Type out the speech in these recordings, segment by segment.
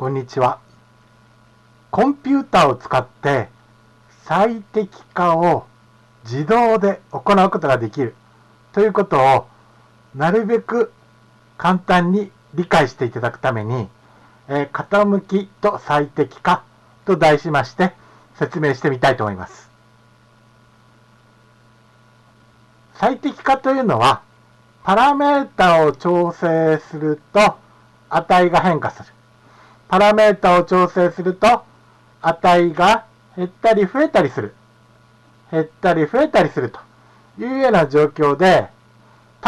こんにちは。コンピューターを使って最適化を自動で行うことができるということをなるべく簡単に理解していただくために、えー、傾きと最適化と題しまして説明してみたいと思います。最適化というのはパラメータを調整すると値が変化する。パラメータを調整すると値が減ったり増えたりする。減ったり増えたりするというような状況で、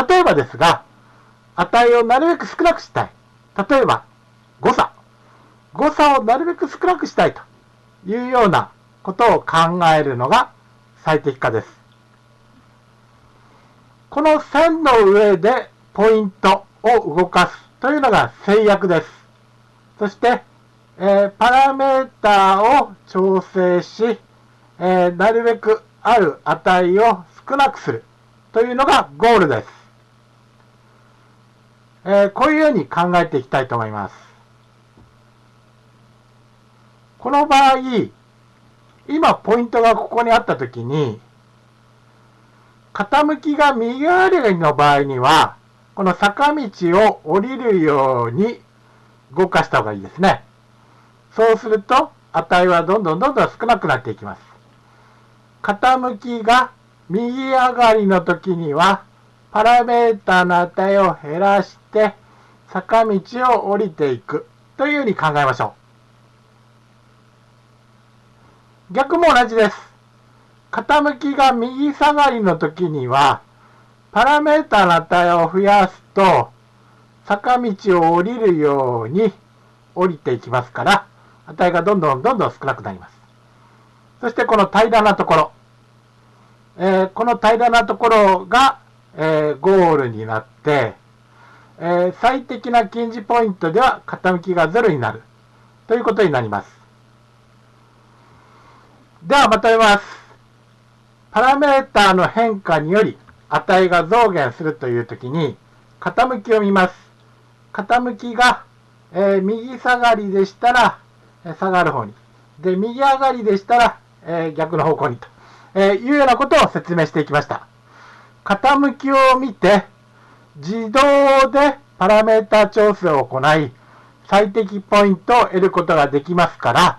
例えばですが、値をなるべく少なくしたい。例えば、誤差。誤差をなるべく少なくしたいというようなことを考えるのが最適化です。この線の上でポイントを動かすというのが制約です。そして、えー、パラメーターを調整し、えー、なるべくある値を少なくするというのがゴールです。えー、こういうように考えていきたいと思います。この場合、今ポイントがここにあったときに、傾きが右上がりの場合には、この坂道を降りるように動かした方がいいですね。そうすると、値はどんどんどんどん少なくなっていきます。傾きが右上がりの時には、パラメータの値を減らして、坂道を降りていくというふうに考えましょう。逆も同じです。傾きが右下がりの時には、パラメータの値を増やすと、坂道を降りるように降りていきますから、値がどんどんどんどん少なくなります。そしてこの平らなところ、えー、この平らなところが、えー、ゴールになって、えー、最適な近似ポイントでは傾きが0になるということになります。ではまとめます。パラメーターの変化により値が増減するというときに傾きを見ます。傾きが、えー、右下がりでしたら、下がる方に。で、右上がりでしたら、えー、逆の方向にと、えー、いうようなことを説明していきました。傾きを見て、自動でパラメータ調整を行い、最適ポイントを得ることができますから、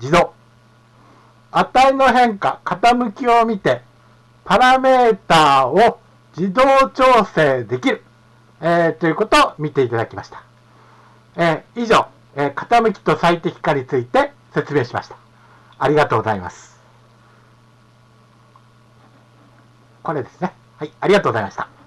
自動。値の変化、傾きを見て、パラメータを自動調整できる、えー、ということを見ていただきました。えー、以上、えー、傾きと最適化について説明しました。ありがとうございます。これですね。はい、ありがとうございました。